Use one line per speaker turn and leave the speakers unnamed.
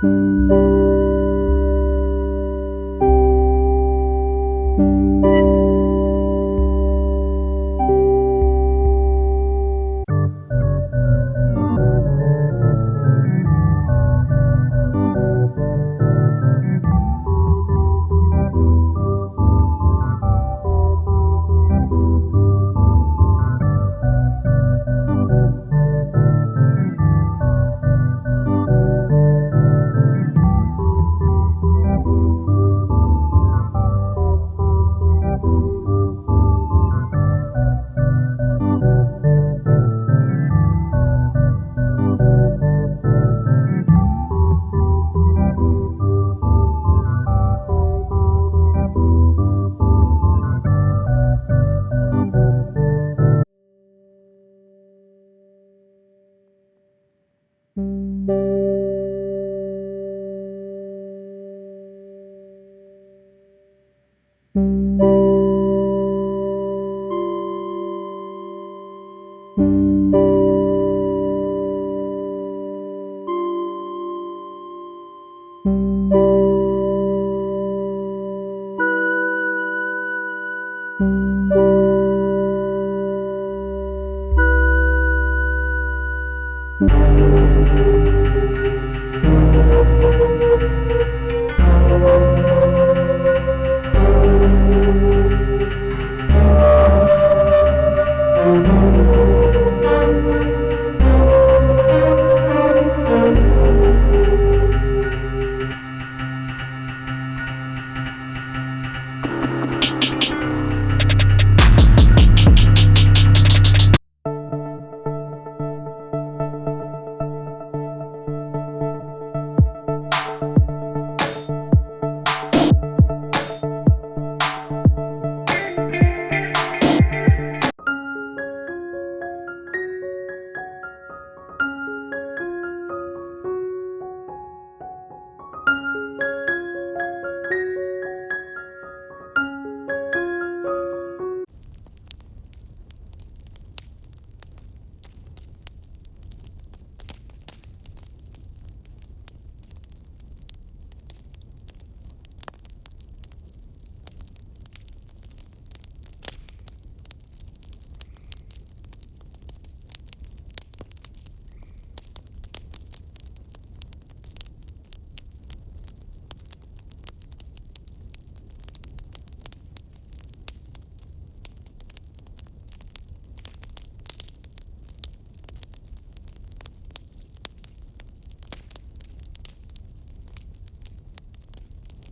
Música thank mm -hmm. you